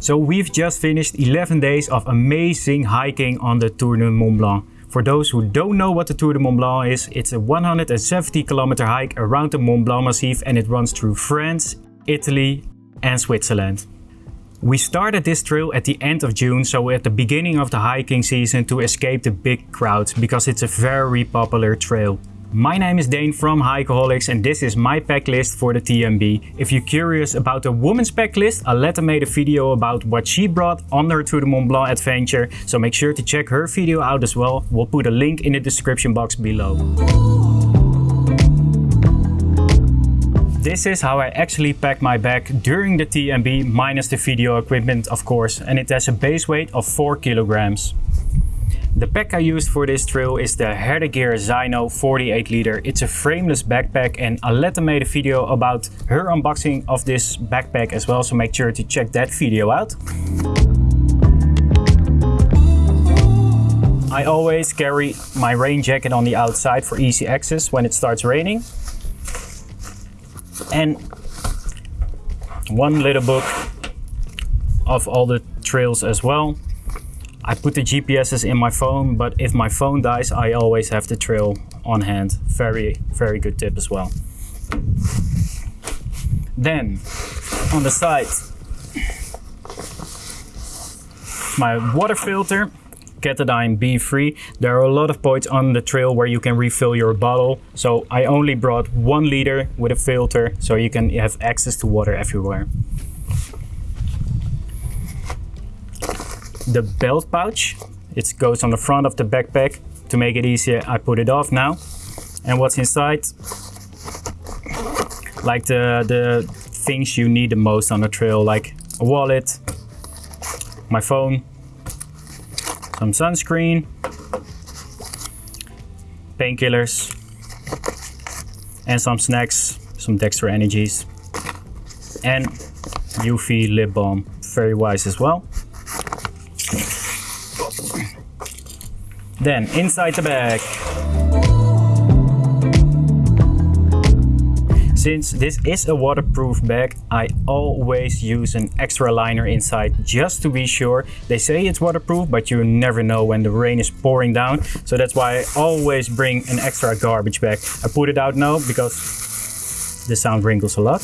So we've just finished 11 days of amazing hiking on the Tour de Mont Blanc. For those who don't know what the Tour de Mont Blanc is, it's a 170 kilometer hike around the Mont Blanc Massif and it runs through France, Italy and Switzerland. We started this trail at the end of June, so at the beginning of the hiking season to escape the big crowds because it's a very popular trail. My name is Dane from Hikeaholics and this is my pack list for the TMB. If you're curious about the woman's pack list, Aletta made a video about what she brought on her Tour de Mont Blanc adventure, so make sure to check her video out as well. We'll put a link in the description box below. This is how I actually pack my bag during the TMB, minus the video equipment of course, and it has a base weight of 4 kilograms. The pack I used for this trail is the Herdegear Zyno 48 liter. It's a frameless backpack and Aletta made a video about her unboxing of this backpack as well, so make sure to check that video out. I always carry my rain jacket on the outside for easy access when it starts raining. And one little book of all the trails as well. I put the GPSs in my phone, but if my phone dies, I always have the trail on hand. Very, very good tip as well. Then, on the side, my water filter, Katadyn BeFree. There are a lot of points on the trail where you can refill your bottle. So I only brought one liter with a filter, so you can have access to water everywhere. The belt pouch. It goes on the front of the backpack. To make it easier, I put it off now. And what's inside? Like the, the things you need the most on the trail, like a wallet, my phone, some sunscreen, painkillers, and some snacks, some Dextro Energies, and UV lip balm. Very wise as well. Then inside the bag. Since this is a waterproof bag, I always use an extra liner inside just to be sure. They say it's waterproof, but you never know when the rain is pouring down. So that's why I always bring an extra garbage bag. I put it out now because the sound wrinkles a lot.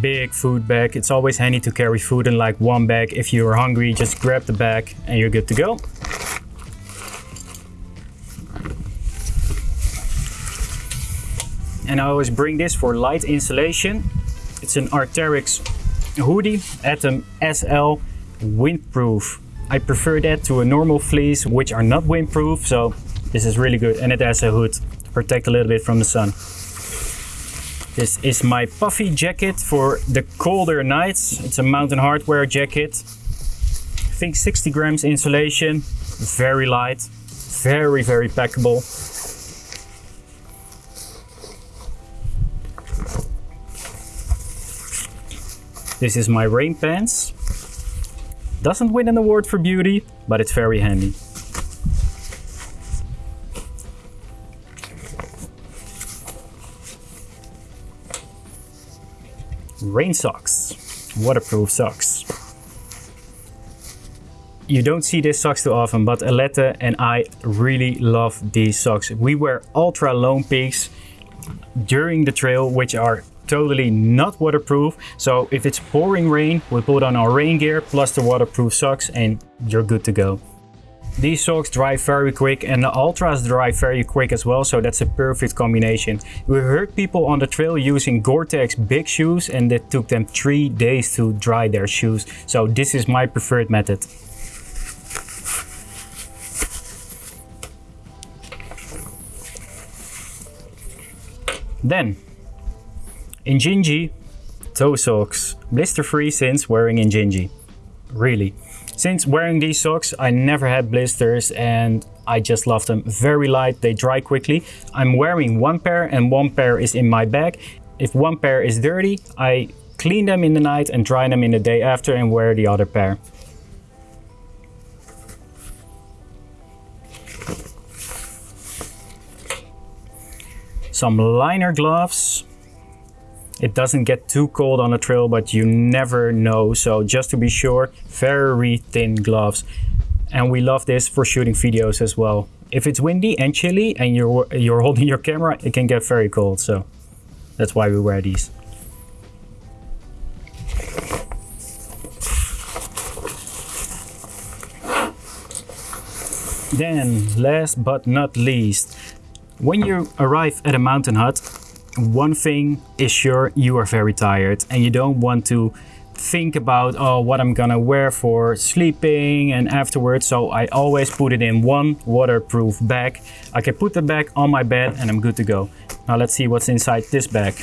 Big food bag. It's always handy to carry food in like one bag. If you're hungry, just grab the bag and you're good to go. And I always bring this for light insulation. It's an Arc'teryx hoodie Atom SL windproof. I prefer that to a normal fleece, which are not windproof. So this is really good. And it has a hood to protect a little bit from the sun. This is my puffy jacket for the colder nights. It's a Mountain Hardwear jacket. I think 60 grams insulation, very light, very, very packable. This is my rain pants. Doesn't win an award for beauty, but it's very handy. Rain socks, waterproof socks. You don't see these socks too often, but Aletta and I really love these socks. We wear Altra Lone Peaks during the trail, which are totally not waterproof. So if it's pouring rain, we put on our rain gear plus the waterproof socks and you're good to go. These socks dry very quick and the Altras dry very quick as well, so that's a perfect combination. We heard people on the trail using Gore-Tex big shoes and it took them three days to dry their shoes. So this is my preferred method. Then, Injinji toe socks, blister free since wearing Injinji. Really. Since wearing these socks, I never had blisters and I just love them. Very light, they dry quickly. I'm wearing one pair and one pair is in my bag. If one pair is dirty, I clean them in the night and dry them in the day after and wear the other pair. Some liner gloves It doesn't get too cold on the trail, but you never know. So just to be sure, very thin gloves. And we love this for shooting videos as well. If it's windy and chilly and you're, you're holding your camera, it can get very cold. So that's why we wear these. Then, last but not least, when you arrive at a mountain hut, one thing is sure, you are very tired and you don't want to think about, oh, what I'm gonna wear for sleeping and afterwards. So I always put it in one waterproof bag. I can put the bag on my bed and I'm good to go. Now let's see what's inside this bag.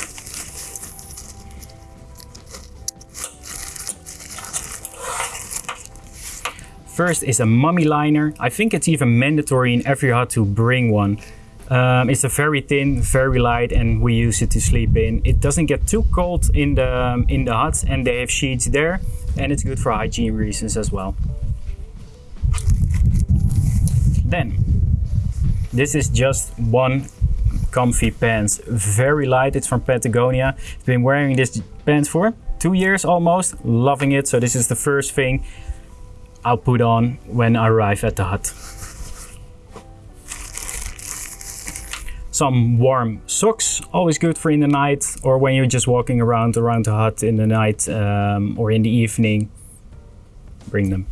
First is a mummy liner. I think it's even mandatory in every hut to bring one. Um, it's a very thin, very light, and we use it to sleep in. It doesn't get too cold in the um, in the huts, and they have sheets there, and it's good for hygiene reasons as well. Then, this is just one comfy pants, very light. It's from Patagonia. I've been wearing this pants for two years almost, loving it. So this is the first thing I'll put on when I arrive at the hut. Some warm socks, always good for in the night or when you're just walking around around the hut in the night um, or in the evening. Bring them.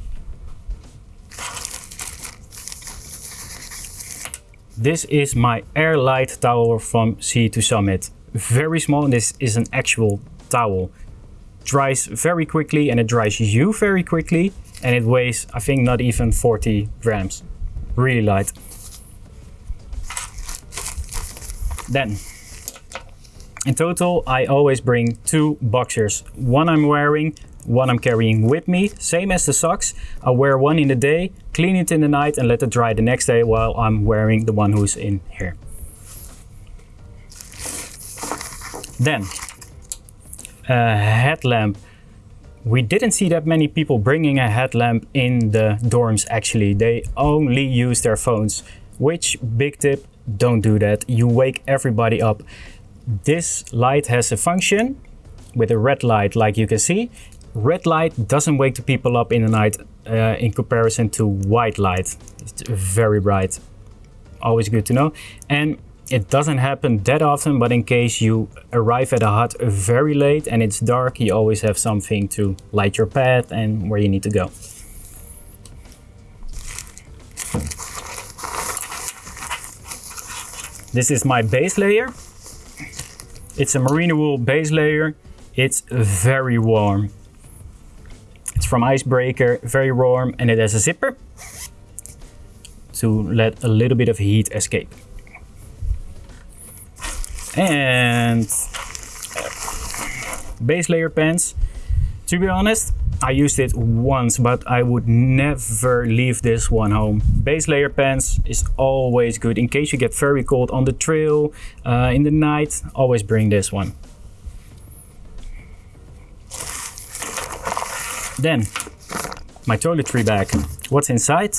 This is my Airlite towel from Sea to Summit. Very small this is an actual towel. Dries very quickly and it dries you very quickly and it weighs I think not even 40 grams. Really light. Then, in total I always bring two boxers. One I'm wearing, one I'm carrying with me, same as the socks. I wear one in the day, clean it in the night and let it dry the next day while I'm wearing the one who's in here. Then, a headlamp we didn't see that many people bringing a headlamp in the dorms actually. They only use their phones, which big tip, don't do that. You wake everybody up. This light has a function with a red light like you can see. Red light doesn't wake the people up in the night uh, in comparison to white light. It's very bright. Always good to know. And it doesn't happen that often, but in case you arrive at a hut very late and it's dark, you always have something to light your path and where you need to go. This is my base layer. It's a merino wool base layer. It's very warm. It's from Icebreaker, very warm, and it has a zipper to let a little bit of heat escape and base layer pants. To be honest, I used it once, but I would never leave this one home. Base layer pants is always good in case you get very cold on the trail uh, in the night. Always bring this one. Then, my toiletry bag. What's inside?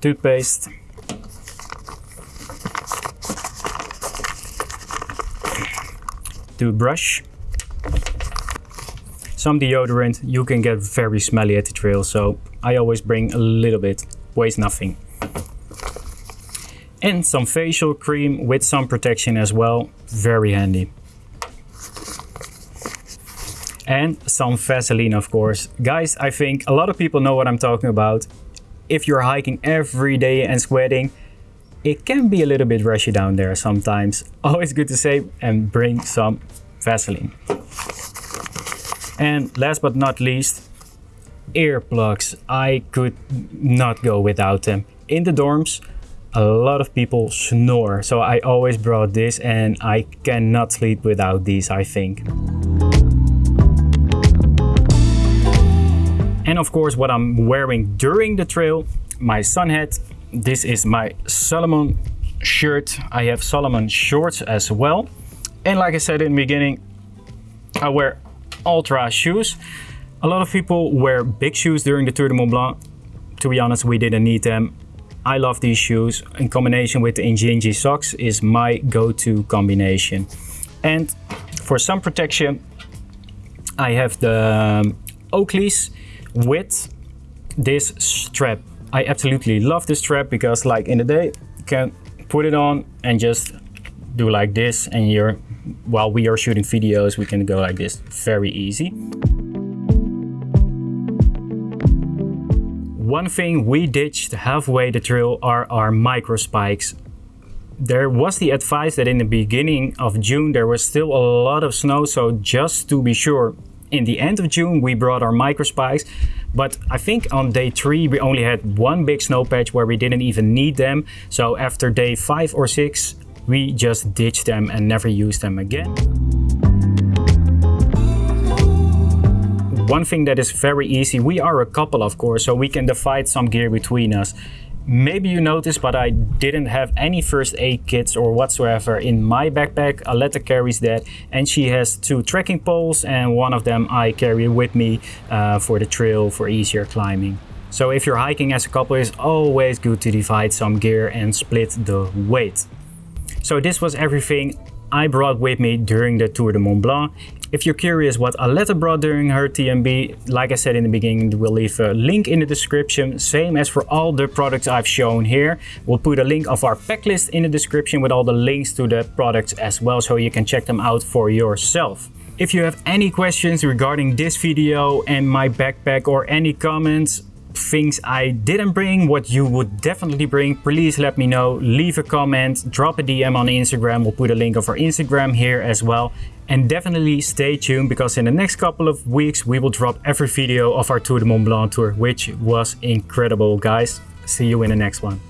Toothpaste, toothbrush. Some deodorant, you can get very smelly at the trail, so I always bring a little bit, weighs nothing. And some facial cream with some protection as well, very handy. And some Vaseline, of course. Guys, I think a lot of people know what I'm talking about. If you're hiking every day and sweating, it can be a little bit rushy down there sometimes. Always good to save and bring some Vaseline. And last but not least, earplugs. I could not go without them. In the dorms, a lot of people snore, so I always brought this and I cannot sleep without these, I think. And of course, what I'm wearing during the trail, my sun hat, this is my Salomon shirt. I have Salomon shorts as well. And like I said in the beginning, I wear Altra shoes. A lot of people wear big shoes during the Tour de Mont Blanc. To be honest, we didn't need them. I love these shoes in combination with the Injinji socks is my go-to combination. And for sun protection, I have the um, Oakleys with this strap. I absolutely love this strap because like in the day, you can put it on and just do like this and you're, while we are shooting videos, we can go like this very easy. One thing we ditched halfway the trail are our micro spikes. There was the advice that in the beginning of June there was still a lot of snow, so just to be sure, in the end of June we brought our micro spikes, but I think on day three we only had one big snow patch where we didn't even need them. So after day five or six, we just ditched them and never used them again. One thing that is very easy, we are a couple of course, so we can divide some gear between us. Maybe you noticed, but I didn't have any first aid kits or whatsoever in my backpack. Aletta carries that and she has two trekking poles and one of them I carry with me uh, for the trail for easier climbing. So if you're hiking as a couple, it's always good to divide some gear and split the weight. So this was everything I brought with me during the Tour de Mont Blanc. If you're curious what Aletta brought during her TMB, like I said in the beginning, we'll leave a link in the description, same as for all the products I've shown here. We'll put a link of our pack list in the description with all the links to the products as well, so you can check them out for yourself. If you have any questions regarding this video and my backpack or any comments, things I didn't bring, what you would definitely bring, please let me know. Leave a comment, drop a DM on Instagram. We'll put a link of our Instagram here as well. And definitely stay tuned because in the next couple of weeks we will drop every video of our Tour de Mont Blanc tour, which was incredible guys. See you in the next one.